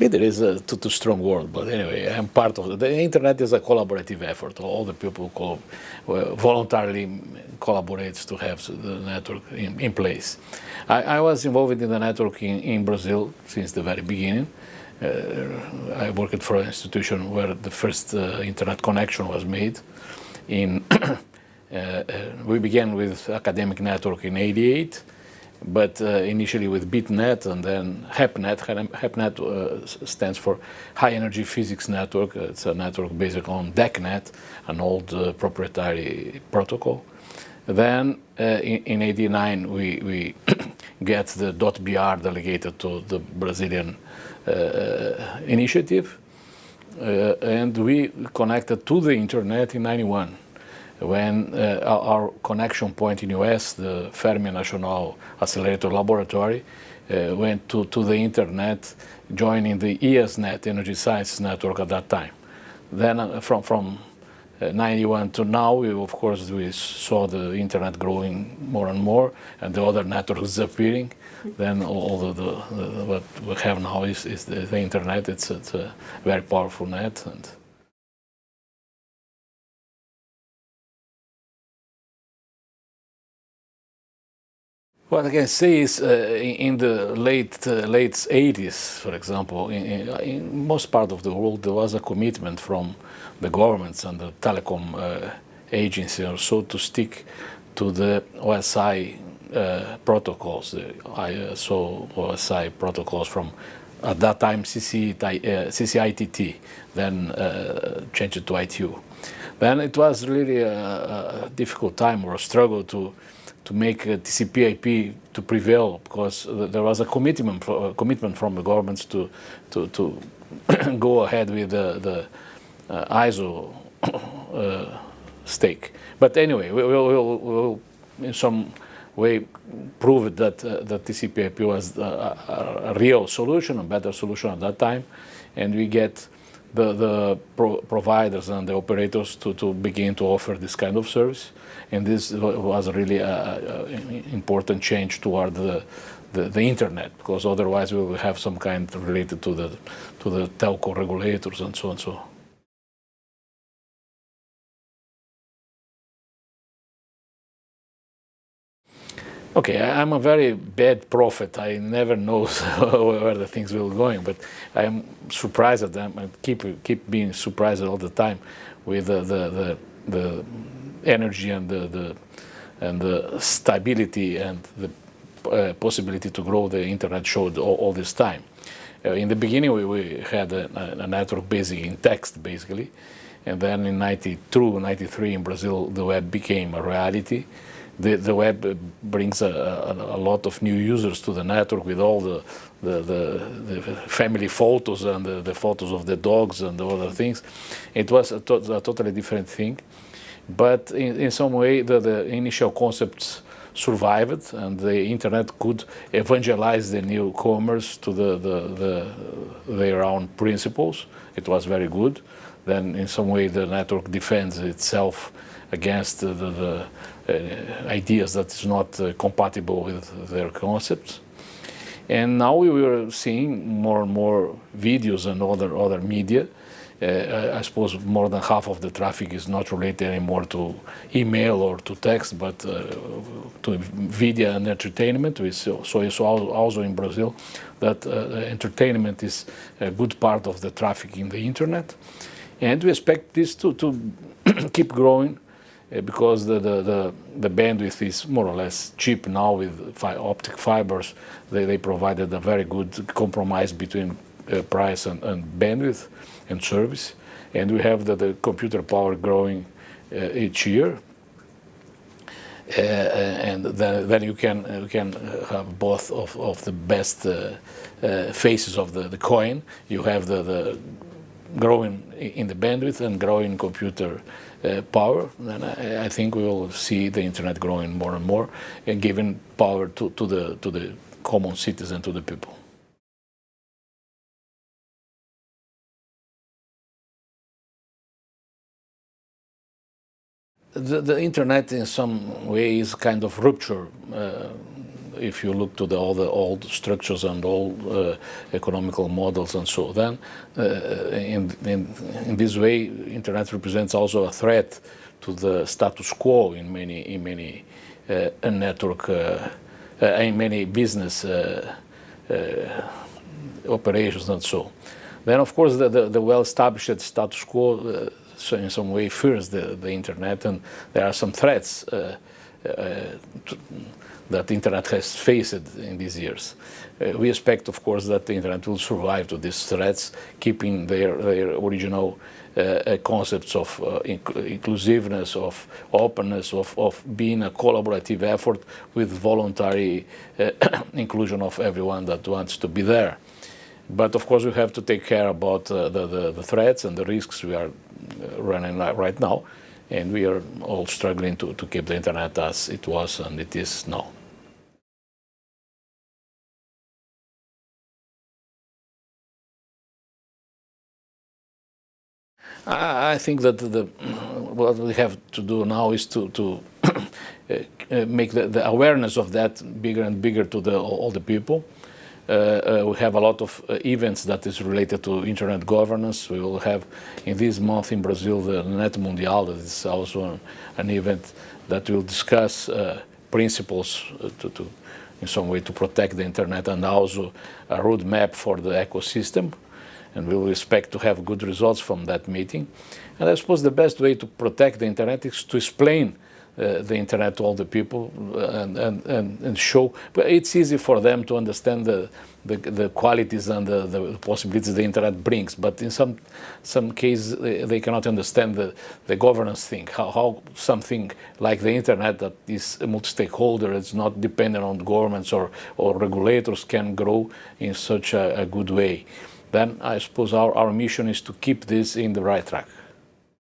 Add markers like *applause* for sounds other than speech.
Leader is a too, too strong word, but anyway, I'm part of it. The internet is a collaborative effort. All the people voluntarily collaborate to have the network in, in place. I, I, was involved in the network in, in Brazil since the very beginning. Uh, I worked for an institution where the first uh, internet connection was made. In *coughs* uh, uh, we began with academic network in 88 but uh, initially with BitNet and then HEPNet. HEPNet uh, stands for High Energy Physics Network. It's a network based on DECnet, an old uh, proprietary protocol. Then uh, in, in 89 we, we *coughs* get the .br delegated to the Brazilian uh, initiative and we connected to the internet in 91 when uh, our connection point in US, the Fermi National Accelerator Laboratory, uh, went to, to the internet, joining the ESNet, Energy Sciences Network at that time. Then uh, from, from uh, 91 to now, we, of course, we saw the internet growing more and more, and the other networks *laughs* disappearing. Then all the, the, the, what we have now is, is the, the internet. It's, it's, a very powerful net. and. What I can say is, uh, in the late uh, late 80s, for example, in, in, most part of the world, there was a commitment from the governments and the telecom uh, agency or so to stick to the OSI uh, protocols, the ISO OSI protocols from at that time CC, uh, CCITT, then uh, changed to ITU. Then it was really a, a difficult time or a struggle to to make TCP/IP to prevail because there was a commitment a commitment from the governments to to to *coughs* go ahead with the, the uh, ISO *coughs* uh, stake. But anyway, we will we'll, we'll, in some way prove that uh, that TCP/IP was a, a, a, real solution, a better solution at that time, and we get the, the pro providers and the operators to, to begin to offer this kind of service. And this was really an important change toward the, the, the, internet, because otherwise we will have some kind related to the, to the telco regulators and so on and so on. Okay, I'm a very bad prophet. I never know *laughs* where the things will going, but I'm surprised at them. I keep keep being surprised all the time with the the, the, the energy and the, the and the stability and the uh, possibility to grow the internet showed all, all this time. Uh, in the beginning, we, we had a, a, network based in text, basically, and then in 92, 93 in Brazil, the web became a reality the, the web brings a, a, a, lot of new users to the network with all the, the, the, the family photos and the, the, photos of the dogs and the other things. It was a, to a totally different thing. But in, in some way, the, the initial concepts survived and the internet could evangelize the newcomers to the, the, the, their own principles. It was very good. Then in some way the network defends itself against the, the uh, ideas that is not uh, compatible with their concepts. And now we are seeing more and more videos and other, other media. Uh, I suppose more than half of the traffic is not related anymore to email or to text, but uh, to video and entertainment. We so saw also in Brazil that uh, entertainment is a good part of the traffic in the internet. And we expect this to, to *clears throat* keep growing because the, the, the, the, bandwidth is more or less cheap now with fi optic fibers. They, they provided a very good compromise between price and, and, bandwidth and service. And we have the, the computer power growing uh, each year. Uh, and then, then you can you can have both of, of the best uh, uh, faces of the, the coin. You have the, the growing in the bandwidth and growing computer uh, power, then I, I, think we will see the internet growing more and more and giving power to, to, the, to the common citizen, to the people. The, the internet in some way is kind of rupture. Uh, if you look to the, all the old structures and all uh, economical models and so, then uh, in, in, in this way, internet represents also a threat to the status quo in many in many uh, network uh, uh, in many business operations and so. Then, of course, the, the, the well-established status quo so in some way fears the, the internet, and there are some threats uh, uh, that the internet has faced in these years. Uh, we expect, of course, that the internet will survive to these threats, keeping their, their original uh, uh concepts of uh, inc inclusiveness, of openness, of, of being a collaborative effort with voluntary *coughs* inclusion of everyone that wants to be there. But of course, we have to take care about the, the, the threats and the risks we are running right now. And we are all struggling to, to keep the internet as it was and it is now. I think that the, what we have to do now is to, to *coughs* uh, make the, the, awareness of that bigger and bigger to the, all the people. Uh, uh, we have a lot of uh, events that is related to internet governance. We will have in this month in Brazil the Net Mundial, that is also an, an event that will discuss principles to, to, in some way to protect the internet and also a roadmap for the ecosystem and we will expect to have good results from that meeting. And I suppose the best way to protect the internet is to explain uh, the internet to all the people and, and, and, and, show. But it's easy for them to understand the, the, the qualities and the, the, possibilities the internet brings. But in some some cases, they, cannot understand the, the governance thing, how, how something like the internet that is multi-stakeholder, it's not dependent on governments or, or regulators can grow in such a, a good way then I suppose our, our mission is to keep this in the right track.